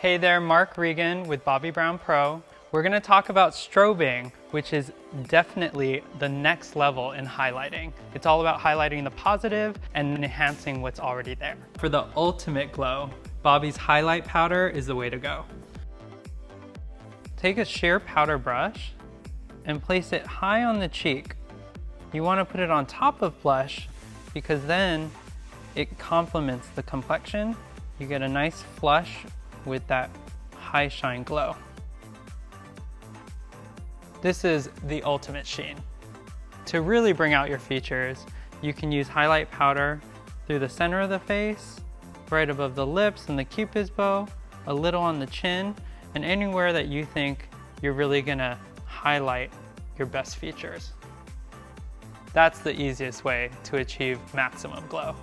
Hey there, Mark Regan with Bobbi Brown Pro. We're gonna talk about strobing, which is definitely the next level in highlighting. It's all about highlighting the positive and enhancing what's already there. For the ultimate glow, Bobbi's highlight powder is the way to go. Take a sheer powder brush and place it high on the cheek. You wanna put it on top of blush because then it complements the complexion. You get a nice flush with that high shine glow. This is the ultimate sheen. To really bring out your features, you can use highlight powder through the center of the face, right above the lips and the cupid's bow, a little on the chin, and anywhere that you think you're really gonna highlight your best features. That's the easiest way to achieve maximum glow.